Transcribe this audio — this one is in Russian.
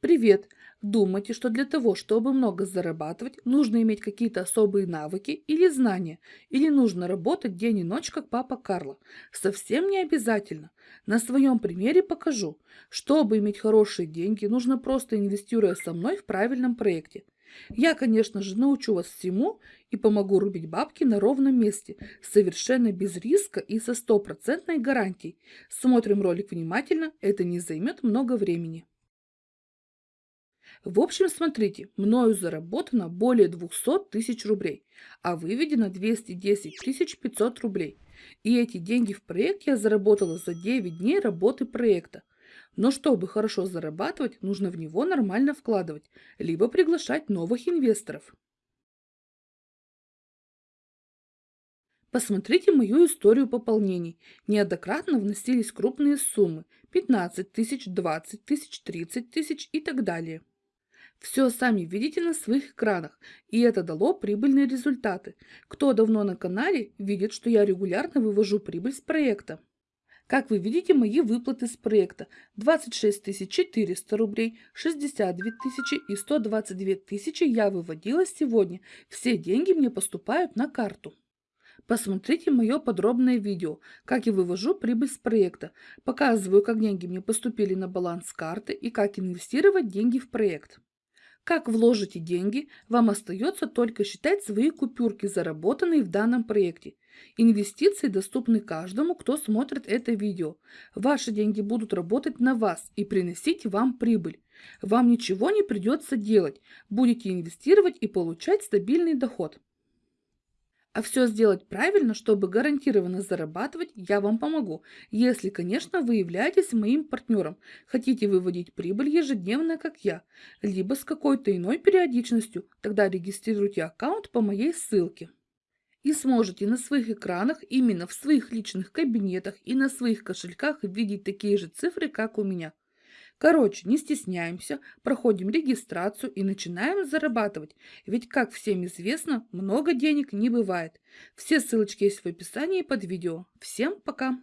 Привет! Думаете, что для того, чтобы много зарабатывать, нужно иметь какие-то особые навыки или знания? Или нужно работать день и ночь, как папа Карло? Совсем не обязательно. На своем примере покажу. Чтобы иметь хорошие деньги, нужно просто инвестируя со мной в правильном проекте. Я, конечно же, научу вас всему и помогу рубить бабки на ровном месте, совершенно без риска и со стопроцентной гарантией. Смотрим ролик внимательно, это не займет много времени. В общем, смотрите, мною заработано более 200 тысяч рублей, а выведено 210 500 рублей. И эти деньги в проект я заработала за 9 дней работы проекта. Но чтобы хорошо зарабатывать, нужно в него нормально вкладывать, либо приглашать новых инвесторов. Посмотрите мою историю пополнений. Неоднократно вносились крупные суммы – 15 тысяч, 20 тысяч, 30 тысяч и так далее. Все сами видите на своих экранах, и это дало прибыльные результаты. Кто давно на канале, видит, что я регулярно вывожу прибыль с проекта. Как вы видите, мои выплаты с проекта 26 400 рублей, 62 тысячи и 122 тысячи я выводила сегодня. Все деньги мне поступают на карту. Посмотрите мое подробное видео, как я вывожу прибыль с проекта. Показываю, как деньги мне поступили на баланс карты и как инвестировать деньги в проект. Как вложите деньги, вам остается только считать свои купюрки, заработанные в данном проекте. Инвестиции доступны каждому, кто смотрит это видео. Ваши деньги будут работать на вас и приносить вам прибыль. Вам ничего не придется делать. Будете инвестировать и получать стабильный доход. А все сделать правильно, чтобы гарантированно зарабатывать, я вам помогу, если, конечно, вы являетесь моим партнером, хотите выводить прибыль ежедневно, как я, либо с какой-то иной периодичностью, тогда регистрируйте аккаунт по моей ссылке. И сможете на своих экранах, именно в своих личных кабинетах и на своих кошельках видеть такие же цифры, как у меня. Короче, не стесняемся, проходим регистрацию и начинаем зарабатывать. Ведь, как всем известно, много денег не бывает. Все ссылочки есть в описании под видео. Всем пока!